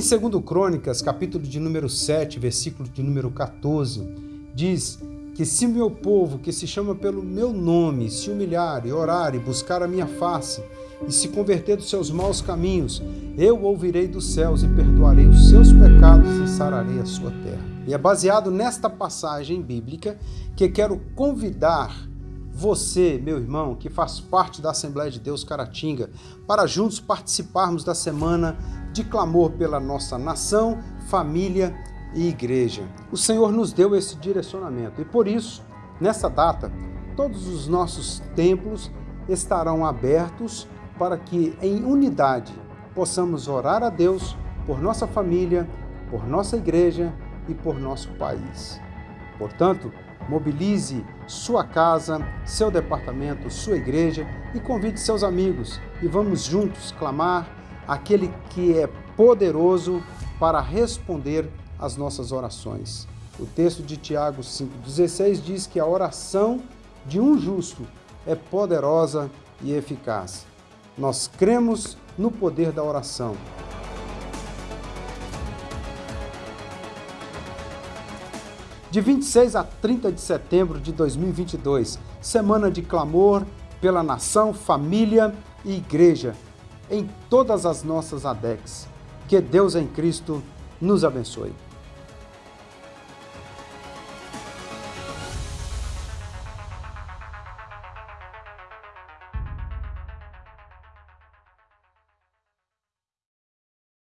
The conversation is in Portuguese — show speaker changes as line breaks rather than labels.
Em 2 Crônicas, capítulo de número 7, versículo de número 14, diz que se meu povo, que se chama pelo meu nome, se humilhar e orar e buscar a minha face, e se converter dos seus maus caminhos, eu ouvirei dos céus e perdoarei os seus pecados e sararei a sua terra. E é baseado nesta passagem bíblica que quero convidar você, meu irmão, que faz parte da Assembleia de Deus Caratinga, para juntos participarmos da semana de clamor pela nossa nação, família e igreja. O Senhor nos deu esse direcionamento e por isso, nessa data, todos os nossos templos estarão abertos para que, em unidade, possamos orar a Deus por nossa família, por nossa igreja e por nosso país. Portanto, mobilize sua casa, seu departamento, sua igreja e convide seus amigos e vamos juntos clamar aquele que é poderoso para responder às nossas orações. O texto de Tiago 5,16 diz que a oração de um justo é poderosa e eficaz. Nós cremos no poder da oração. De 26 a 30 de setembro de 2022, semana de clamor pela nação, família e igreja em todas as nossas ADEX. Que Deus em Cristo nos abençoe.